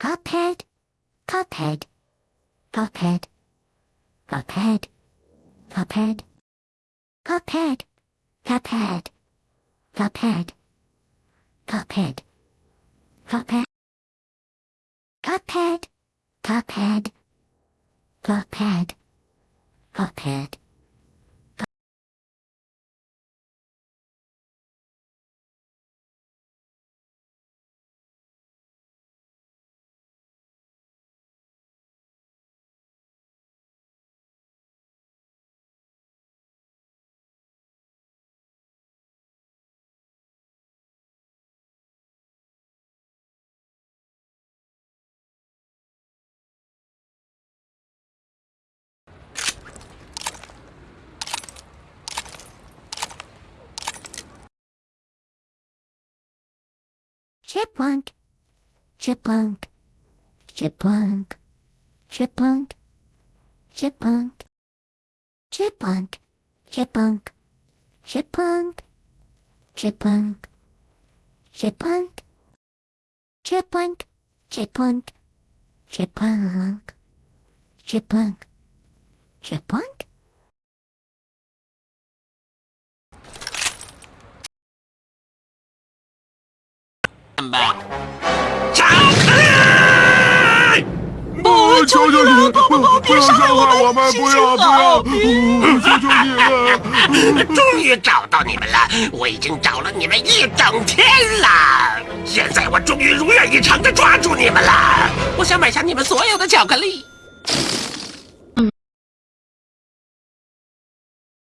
Cuphead, Cuphead, Cuphead, Cuphead, Cuphead, Cuphead, Cuphead, Cuphead, Cuphead, Cuphead, Cuphead, Cuphead, Cuphead, Cuphead. Chipmunk, chipmunk, chipmunk, chipmunk, chipmunk, chipmunk, chipmunk, chipmunk, chipmunk, chipmunk, chipmunk, chipmunk, chipmunk, chipmunk, chipmunk. 吧。巧克力！不，求求你，不不不，别伤害我们，不要不要，求求你了！终于找到你们了，我已经找了你们一整天了，现在我终于如愿以偿的抓住你们了。我想买下你们所有的巧克力。